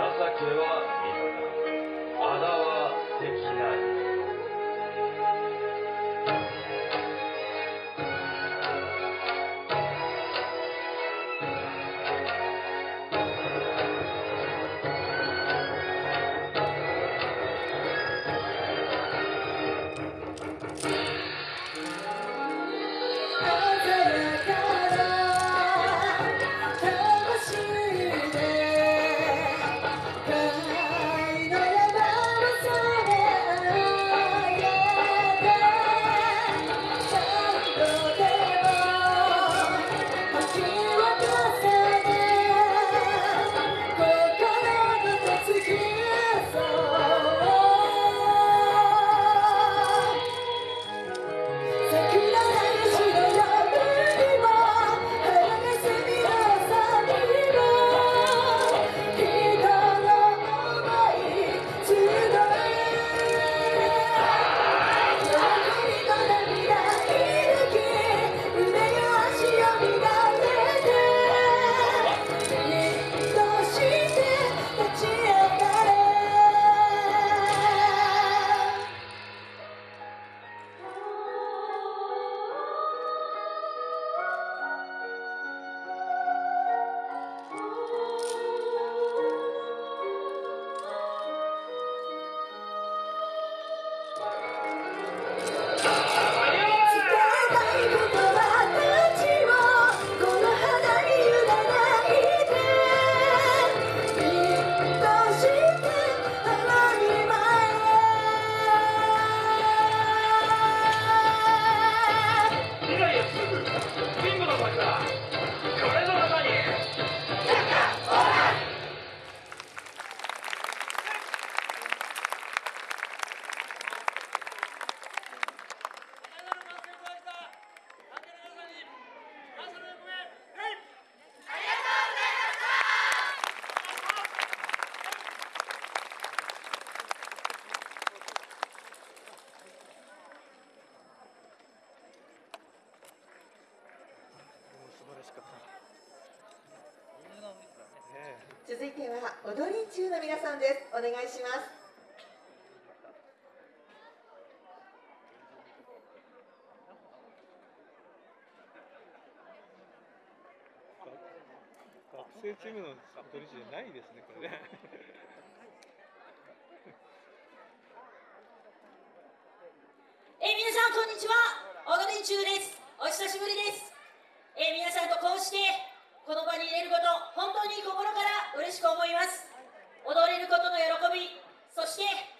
続いは踊り中の皆さんです。お願いします。学生チームの踊りじゃないですねこれね。え皆さんこんにちは。踊り中です。お久しぶりです。え皆さんとこうしてこの場に入れること本当に心から嬉しく思います。踊れることの喜びそして